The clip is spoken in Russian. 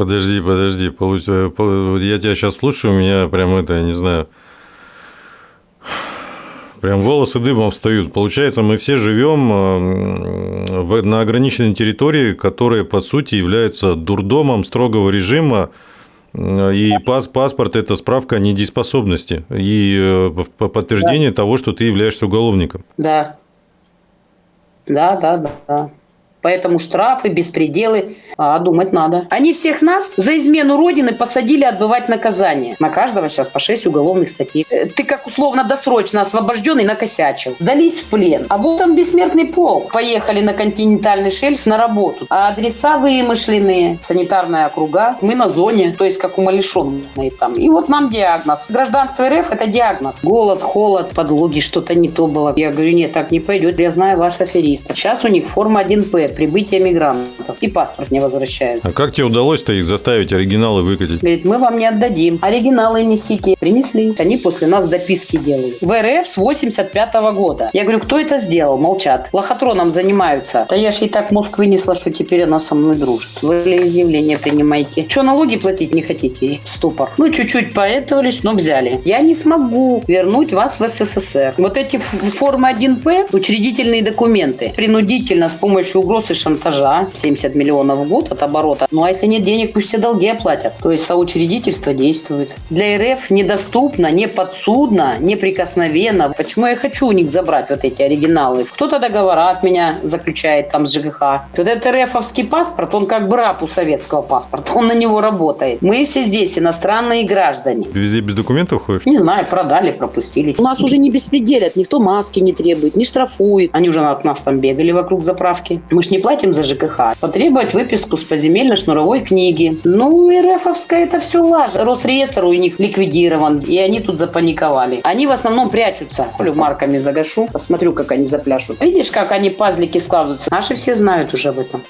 Подожди, подожди. Я тебя сейчас слушаю, у меня прям это, я не знаю, Прям волосы дыбом встают. Получается, мы все живем э, на ограниченной территории, которая, по сути, является дурдомом строгого режима, э, и паспорт – это справка о недееспособности и э, подтверждение да. того, что ты являешься уголовником. Да. Да, да, да. Поэтому штрафы, беспределы, а думать надо. Они всех нас за измену Родины посадили отбывать наказание. На каждого сейчас по 6 уголовных статей. Э, ты как условно досрочно освобожденный накосячил. Дались в плен. А вот он бессмертный полк. Поехали на континентальный шельф на работу. А адреса вымышленные, санитарная округа. Мы на зоне, то есть как умалишенные там. И вот нам диагноз. Гражданство РФ – это диагноз. Голод, холод, подлоги, что-то не то было. Я говорю, нет, так не пойдет. Я знаю ваш аферист. Сейчас у них форма 1П прибытия мигрантов. И паспорт не возвращают. А как тебе удалось-то их заставить оригиналы выкатить? Говорит, мы вам не отдадим. Оригиналы несите. Принесли. Они после нас дописки делают. В РФ с 85 -го года. Я говорю, кто это сделал? Молчат. Лохотроном занимаются. Да я же и так мозг вынесла, что теперь она со мной дружит. Вы изъявление принимайте. Что, налоги платить не хотите? Ступор. Ну, чуть-чуть поэтовались, но взяли. Я не смогу вернуть вас в СССР. Вот эти формы 1П, учредительные документы, принудительно с помощью угроз угроз и шантажа. 70 миллионов в год от оборота. Ну а если нет денег, пусть все долги оплатят. То есть соучредительство действует. Для РФ недоступно, не подсудно, неприкосновенно. Почему я хочу у них забрать вот эти оригиналы? Кто-то договора от меня заключает там с ЖКХ. Вот этот РФовский паспорт, он как бы раб у советского паспорта. Он на него работает. Мы все здесь иностранные граждане. Везде без документов ходишь? Не знаю, продали, пропустили. У нас уже не беспределят, никто маски не требует, не штрафует. Они уже от нас там бегали вокруг заправки. Мы ж не платим за ЖКХ. Потребовать выписку с поземельно-шнуровой книги. Ну, РФовская это все лажа. Росреестр у них ликвидирован, и они тут запаниковали. Они в основном прячутся. Полю марками загашу, посмотрю, как они запляшут. Видишь, как они пазлики складываются? Наши все знают уже об этом.